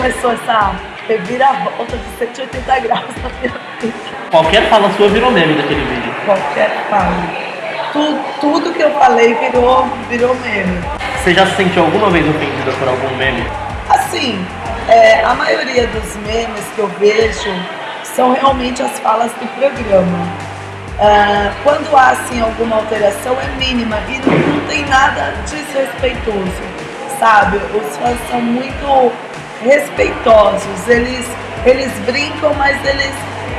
começou essa reviravolta de 180 graus na minha vida. Qualquer fala sua virou meme daquele vídeo. Qualquer fala. Tudo, tudo que eu falei virou, virou meme. Você já se sentiu alguma vez ofendida por algum meme? Assim, é, a maioria dos memes que eu vejo são realmente as falas do programa. Ah, quando há assim alguma alteração é mínima e não, não tem nada desrespeitoso, sabe? Os fãs são muito respeitosos, eles, eles brincam, mas eles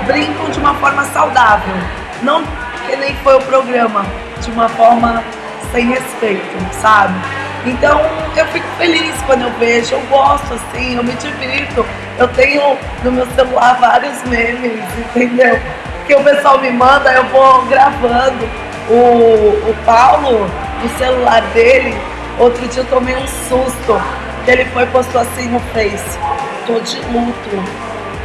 brincam de uma forma saudável, não que nem foi o programa, de uma forma sem respeito, sabe? Então eu fico feliz quando eu vejo, eu gosto assim, eu me divirto. Eu tenho no meu celular vários memes, entendeu? Que o pessoal me manda, eu vou gravando. O, o Paulo, no celular dele, outro dia eu tomei um susto, ele foi e postou assim no Face, tô de luto.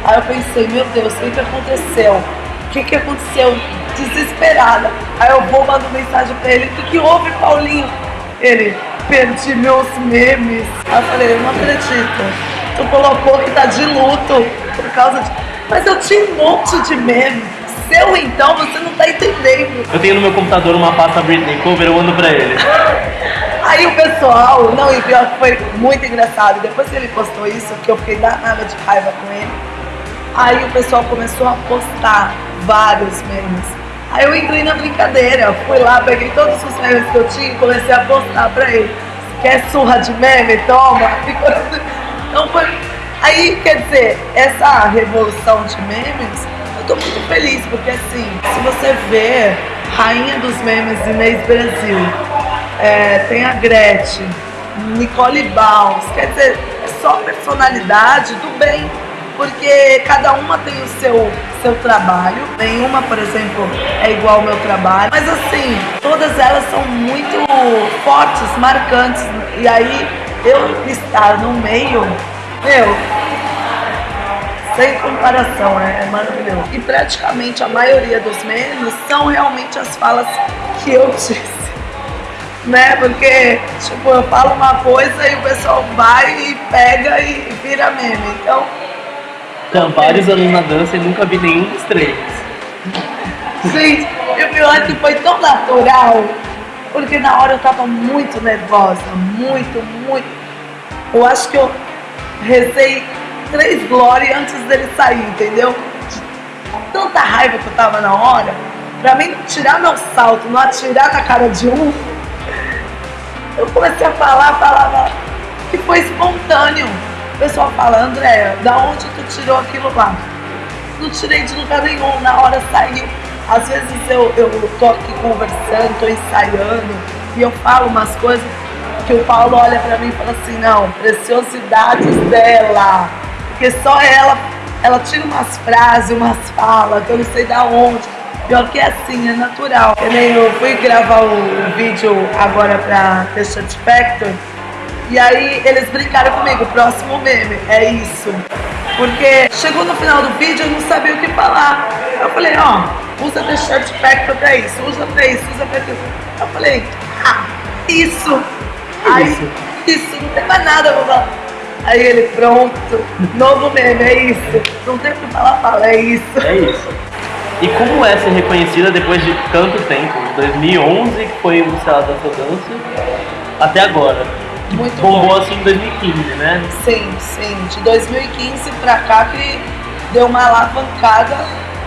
Aí eu pensei, meu Deus, o que, que aconteceu? O que, que aconteceu? Desesperada. Aí eu vou, mando mensagem pra ele, o que, que houve, Paulinho? Ele, perdi meus memes. Aí eu falei, eu não acredito. Tu colocou que tá de luto por causa de. Mas eu tinha um monte de memes. Seu então, você não tá entendendo. Eu tenho no meu computador uma pasta Britney Cover, eu mando pra ele. Aí o pessoal, não, e pior que foi muito engraçado. Depois que ele postou isso, que eu fiquei danada de raiva com ele. Aí o pessoal começou a postar vários memes. Aí eu entrei na brincadeira, fui lá, peguei todos os memes que eu tinha e comecei a postar pra ele. Quer surra de meme? Toma! Então foi. Aí, quer dizer, essa revolução de memes, eu tô muito feliz, porque assim, se você vê Rainha dos Memes Inês Brasil, é, tem a Gretchen, Nicole Baus, quer dizer, é só personalidade do bem porque cada uma tem o seu, seu trabalho. Nenhuma, por exemplo, é igual ao meu trabalho. Mas assim, todas elas são muito fortes, marcantes. E aí, eu estar no meio, meu, sem comparação, é, é maravilhoso. E praticamente a maioria dos memes são realmente as falas que eu disse né? Porque, tipo, eu falo uma coisa e o pessoal vai e pega e vira meme. Então, Então, vários anos na dança e nunca vi nenhum dos três. Gente, e o pior é que foi tão natural, porque na hora eu tava muito nervosa, muito, muito. Eu acho que eu rezei três glórias antes dele sair, entendeu? De tanta raiva que eu tava na hora, pra mim tirar meu salto, não atirar na cara de um, eu comecei a falar, falava que foi espontâneo. O pessoal fala, Andréia, da onde tu tirou aquilo lá? Não tirei de lugar nenhum, na hora saiu. Às vezes eu, eu tô aqui conversando, tô ensaiando, e eu falo umas coisas que o Paulo olha pra mim e fala assim, não, preciosidades dela. Porque só ela, ela tira umas frases, umas falas, que eu não sei da onde. Pior que é assim, é natural. Eu, nem eu fui gravar o, vídeo agora pra The Shut Factor, e aí eles brincaram comigo, próximo meme, é isso. Porque chegou no final do vídeo eu não sabia o que falar. Eu falei, ó, usa The Shirt Factor pra isso, usa pra isso, usa pra isso. Eu falei, ah, isso. Aí, isso, não tem mais nada pra falar. Aí ele, pronto, novo meme, é isso. Não tem o que falar, fala, é isso. É isso. E como é ser reconhecida depois de tanto tempo? 2011, que foi o Sei lá Dança Dança, até agora. Muito bom. Bombou assim em 2015, né? Sim, sim. De 2015 pra cá que deu uma alavancada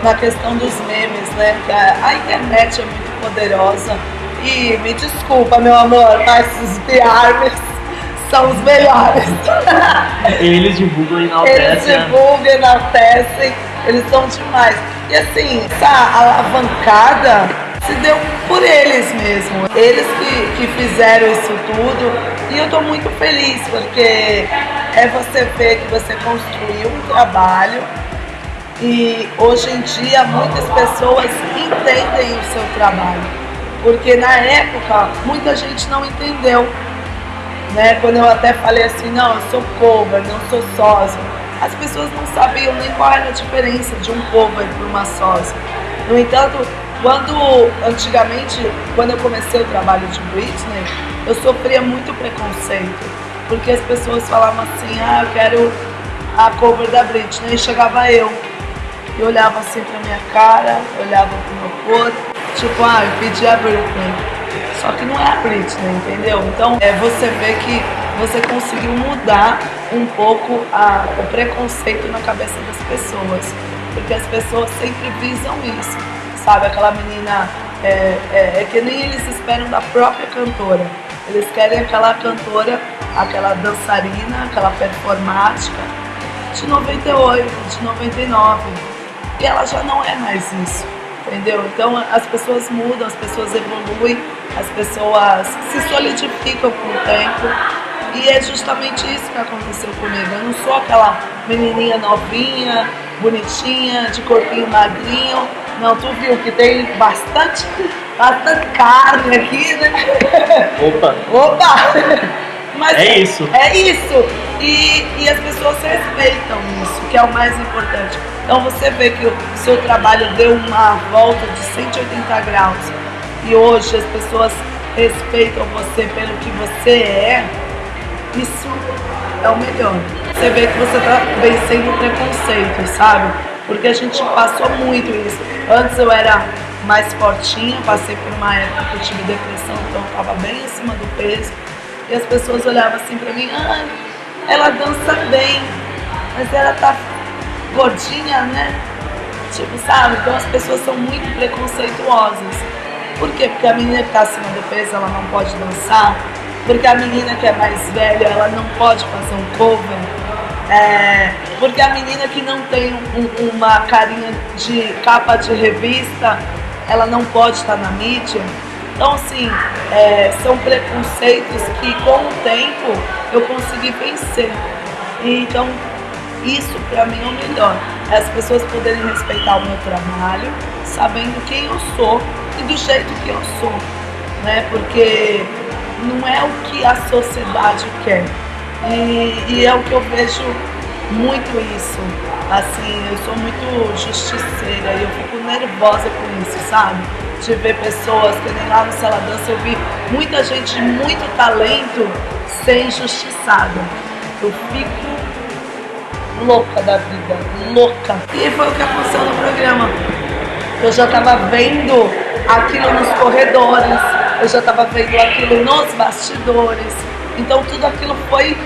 na questão dos memes, né? A, internet é muito poderosa. E me desculpa, meu amor, mas os BRs são os melhores. Eles divulgam e Eles enaltecem. né? divulgam, enaltecem, eles são demais. E assim, essa alavancada se deu por eles mesmo. Eles que, que fizeram isso tudo. E eu tô muito feliz, porque é você ver que você construiu um trabalho e hoje em dia muitas pessoas entendem o seu trabalho. Porque na época muita gente não entendeu. Né? Quando eu até falei assim, não, eu sou cover, não sou sósia. As pessoas não sabiam nem qual era a diferença de um cover para uma sósia. No entanto, quando antigamente, quando eu comecei o trabalho de Britney, eu sofria muito preconceito. Porque as pessoas falavam assim, ah, eu quero a cover da Britney. E chegava eu. E olhava assim pra minha cara, olhava pro meu corpo. Tipo, ah, eu pedi a Britney. Só que não é a Britney, entendeu? Então é, você vê que você conseguiu mudar um pouco a, o preconceito na cabeça das pessoas. Porque as pessoas sempre visam isso. Sabe, aquela menina é, é, é que nem eles esperam da própria cantora. Eles querem aquela cantora, aquela dançarina, aquela performática de 98, de 99. E ela já não é mais isso, entendeu? Então as pessoas mudam, as pessoas evoluem, as pessoas se solidificam com o tempo. E é justamente isso que aconteceu comigo. Eu não sou aquela menininha novinha, bonitinha, de corpinho magrinho. Não, tu viu que tem bastante, bastante carne aqui, né? Opa! Opa! Mas é isso. É isso. E, e as pessoas respeitam isso, que é o mais importante. Então você vê que o seu trabalho deu uma volta de 180 graus e hoje as pessoas respeitam você pelo que você é, isso é o melhor. Você vê que você está vencendo preconceito, sabe? Porque a gente passou muito isso. Antes eu era mais fortinha, passei por uma época que eu tive depressão, então eu estava bem acima do peso. E as pessoas olhavam assim pra mim, ah, ela dança bem, mas ela tá gordinha, né? Tipo, sabe? Então as pessoas são muito preconceituosas. Por quê? Porque a menina que tá acima do peso, ela não pode dançar. Porque a menina que é mais velha, ela não pode fazer um cover. É, porque a menina que não tem um, uma carinha de capa de revista, ela não pode estar na mídia. Então, assim, é, são preconceitos que com o tempo eu consegui vencer. Então, isso para mim é o melhor. É as pessoas poderem respeitar o meu trabalho, sabendo quem eu sou e do jeito que eu sou. Né? Porque não é o que a sociedade quer. E, e é o que eu vejo muito isso. Assim, eu sou muito justiceira e eu fico nervosa com isso, sabe? De ver pessoas, que nem lá no Sala Dança eu vi muita gente de muito talento ser injustiçada. Eu fico louca da vida, louca. E foi o que aconteceu no programa. Eu já tava vendo aquilo nos corredores, eu já tava vendo aquilo nos bastidores. Então tudo aquilo foi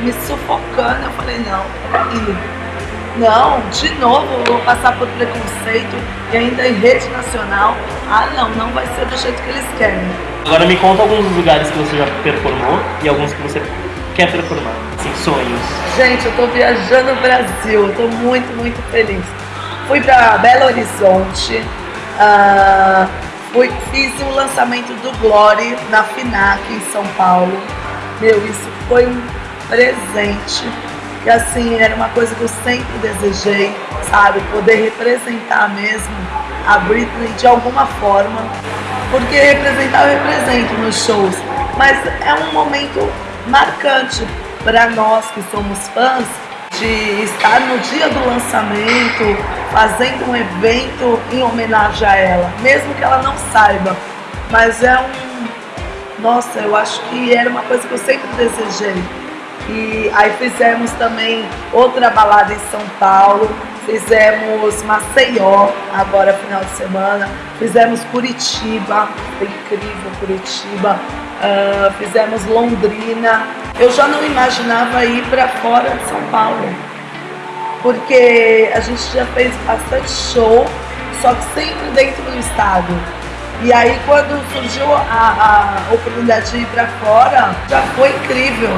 me sufocando. Eu falei, não, peraí. Não, de novo eu vou passar por preconceito e ainda em rede nacional. Ah não, não vai ser do jeito que eles querem. Agora me conta alguns dos lugares que você já performou e alguns que você quer performar. Assim, sonhos. Gente, eu tô viajando no Brasil, eu tô muito, muito feliz. Fui para Belo Horizonte, uh, fui, fiz o lançamento do Glory na FINAC em São Paulo. Meu, isso foi um presente. E assim, era uma coisa que eu sempre desejei, sabe? Poder representar mesmo a Britney de alguma forma. Porque representar eu represento nos shows. Mas é um momento marcante para nós que somos fãs de estar no dia do lançamento, fazendo um evento em homenagem a ela, mesmo que ela não saiba. Mas é um. Nossa, eu acho que era uma coisa que eu sempre desejei. E aí fizemos também outra balada em São Paulo, fizemos Maceió, agora final de semana, fizemos Curitiba, incrível Curitiba, uh, fizemos Londrina. Eu já não imaginava ir para fora de São Paulo, porque a gente já fez bastante show, só que sempre dentro do estado. E aí quando surgiu a, a oportunidade de ir para fora, já foi incrível.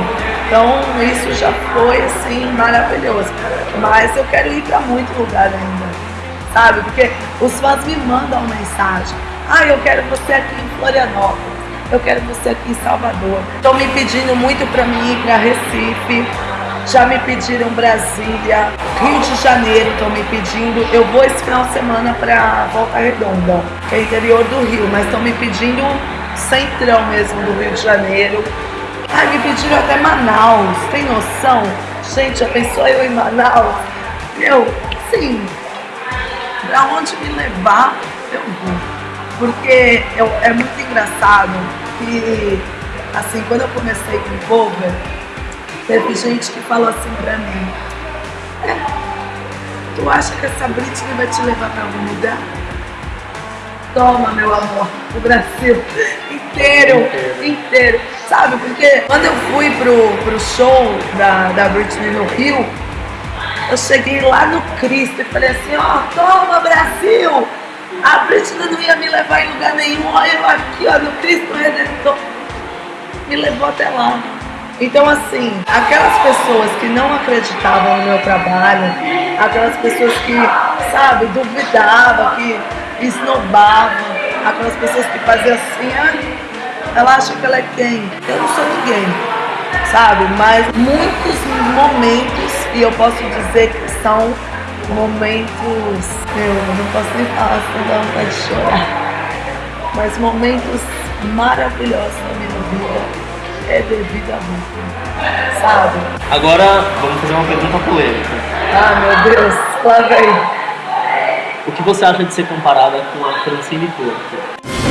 Então isso já foi assim maravilhoso. Mas eu quero ir para muito lugar ainda, sabe? Porque os fãs me mandam mensagem. Ah, eu quero você aqui em Florianópolis. Eu quero você aqui em Salvador. Estão me pedindo muito para mim ir para Recife já me pediram Brasília, Rio de Janeiro estão me pedindo. Eu vou esse final de semana para Volta Redonda, que é interior do Rio, mas estão me pedindo centrão mesmo do Rio de Janeiro. Ai, me pediram até Manaus, tem noção? Gente, já pensou eu em Manaus? Meu, sim, pra onde me levar, eu vou. Porque eu, é muito engraçado que, assim, quando eu comecei com cover, Teve gente que falou assim pra mim, Tu acha que essa Britney vai te levar pra algum lugar? Toma, meu amor, o Brasil inteiro, inteiro. Sabe, porque quando eu fui pro, pro show da, da Britney no Rio, eu cheguei lá no Cristo e falei assim, ó, oh, toma Brasil! A Britney não ia me levar em lugar nenhum, olha eu aqui, ó, no Cristo Redentor. Me levou até lá. Então, assim, aquelas pessoas que não acreditavam no meu trabalho, aquelas pessoas que, sabe, duvidavam, que esnobavam, aquelas pessoas que faziam assim, ah, ela acha que ela é quem? Eu não sou ninguém, sabe? Mas muitos momentos, e eu posso dizer que são momentos, eu não posso nem falar, senão dá vontade de chorar, mas momentos maravilhosos na minha vida é devido a mim, sabe? Agora vamos fazer uma pergunta polêmica. Ah, meu Deus, lá vem. O que você acha de ser comparada com a Francine Porto?